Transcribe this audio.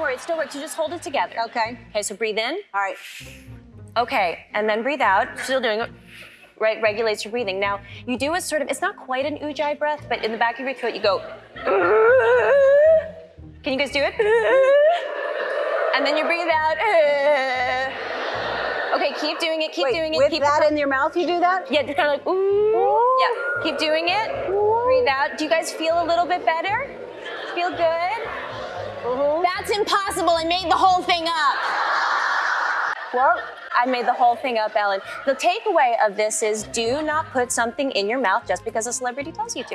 don't worry, it still works. You just hold it together. Okay. Okay, so breathe in. All right. Okay, and then breathe out. Still doing it. Right, regulates your breathing. Now, you do a sort of, it's not quite an ujjayi breath, but in the back of your throat, you go. Can you guys do it? And then you breathe out. Okay, keep doing it, keep Wait, doing it. with keep that in your mouth, you do that? Yeah, just kind of like, ooh. Yeah, keep doing it. Breathe out. Do you guys feel a little bit better? Feel good? That's impossible. I made the whole thing up. Well, I made the whole thing up, Ellen. The takeaway of this is do not put something in your mouth just because a celebrity tells you to.